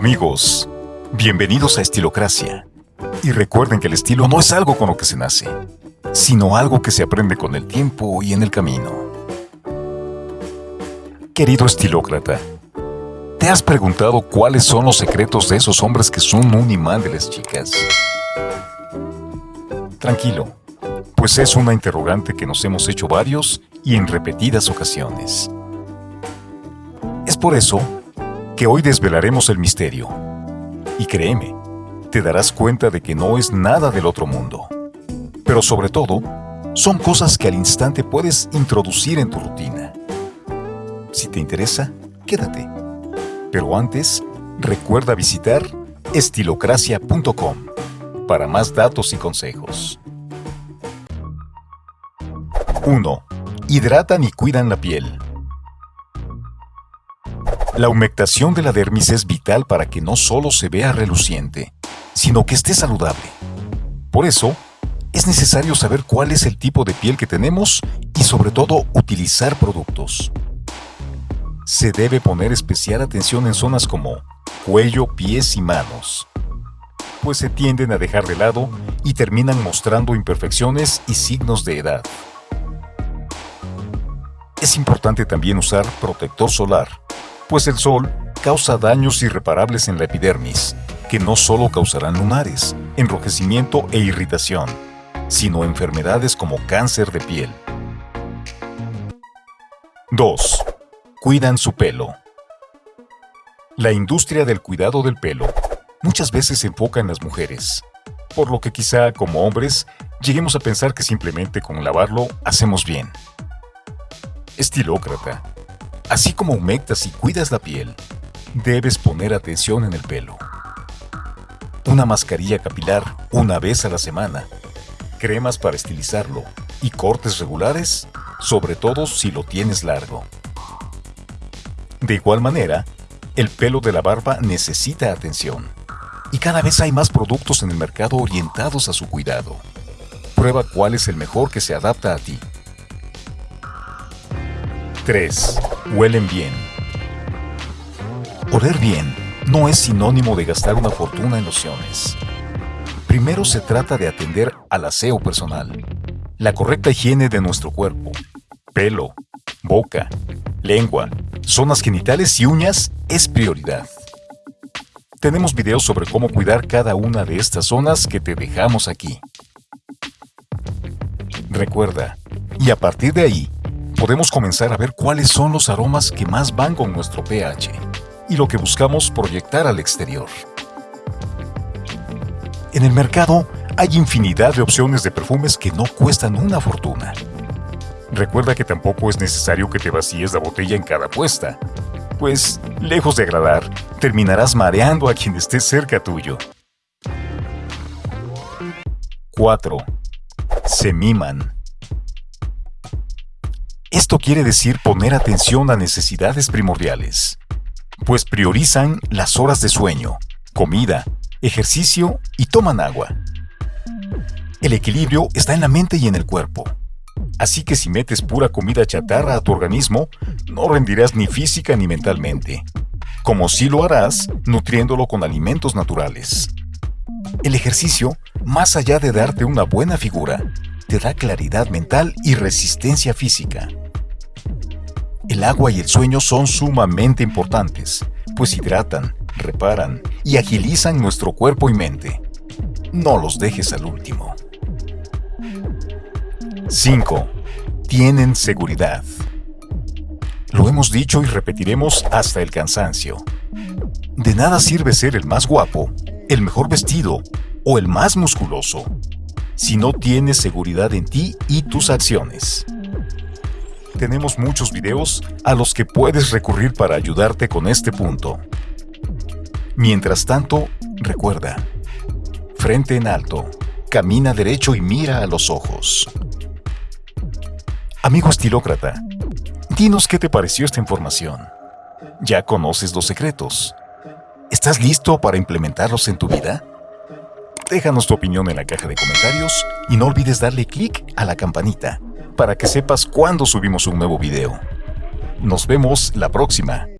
Amigos, bienvenidos a Estilocracia. Y recuerden que el estilo no es algo con lo que se nace, sino algo que se aprende con el tiempo y en el camino. Querido estilócrata, ¿te has preguntado cuáles son los secretos de esos hombres que son un imán de las chicas? Tranquilo, pues es una interrogante que nos hemos hecho varios y en repetidas ocasiones. Es por eso que hoy desvelaremos el misterio. Y créeme, te darás cuenta de que no es nada del otro mundo. Pero sobre todo, son cosas que al instante puedes introducir en tu rutina. Si te interesa, quédate. Pero antes, recuerda visitar estilocracia.com para más datos y consejos. 1. Hidratan y cuidan la piel. La humectación de la dermis es vital para que no solo se vea reluciente, sino que esté saludable. Por eso, es necesario saber cuál es el tipo de piel que tenemos y sobre todo utilizar productos. Se debe poner especial atención en zonas como cuello, pies y manos, pues se tienden a dejar de lado y terminan mostrando imperfecciones y signos de edad. Es importante también usar protector solar, pues el sol causa daños irreparables en la epidermis, que no solo causarán lunares, enrojecimiento e irritación, sino enfermedades como cáncer de piel. 2. Cuidan su pelo. La industria del cuidado del pelo muchas veces se enfoca en las mujeres, por lo que quizá como hombres lleguemos a pensar que simplemente con lavarlo hacemos bien. Estilócrata, Así como humectas y cuidas la piel, debes poner atención en el pelo. Una mascarilla capilar una vez a la semana, cremas para estilizarlo y cortes regulares, sobre todo si lo tienes largo. De igual manera, el pelo de la barba necesita atención. Y cada vez hay más productos en el mercado orientados a su cuidado. Prueba cuál es el mejor que se adapta a ti. 3. Huelen bien. Oler bien no es sinónimo de gastar una fortuna en lociones. Primero se trata de atender al aseo personal, la correcta higiene de nuestro cuerpo, pelo, boca, lengua, zonas genitales y uñas es prioridad. Tenemos videos sobre cómo cuidar cada una de estas zonas que te dejamos aquí. Recuerda, y a partir de ahí, podemos comenzar a ver cuáles son los aromas que más van con nuestro pH y lo que buscamos proyectar al exterior. En el mercado hay infinidad de opciones de perfumes que no cuestan una fortuna. Recuerda que tampoco es necesario que te vacíes la botella en cada puesta, pues, lejos de agradar, terminarás mareando a quien esté cerca tuyo. 4. Se miman. Esto quiere decir poner atención a necesidades primordiales, pues priorizan las horas de sueño, comida, ejercicio y toman agua. El equilibrio está en la mente y en el cuerpo. Así que si metes pura comida chatarra a tu organismo, no rendirás ni física ni mentalmente, como si lo harás nutriéndolo con alimentos naturales. El ejercicio, más allá de darte una buena figura, te da claridad mental y resistencia física. El agua y el sueño son sumamente importantes, pues hidratan, reparan y agilizan nuestro cuerpo y mente. No los dejes al último. 5. Tienen seguridad. Lo hemos dicho y repetiremos hasta el cansancio. De nada sirve ser el más guapo, el mejor vestido o el más musculoso si no tienes seguridad en ti y tus acciones tenemos muchos videos a los que puedes recurrir para ayudarte con este punto. Mientras tanto, recuerda, frente en alto, camina derecho y mira a los ojos. Amigo estilócrata, dinos qué te pareció esta información. ¿Ya conoces los secretos? ¿Estás listo para implementarlos en tu vida? Déjanos tu opinión en la caja de comentarios y no olvides darle clic a la campanita para que sepas cuándo subimos un nuevo video. Nos vemos la próxima.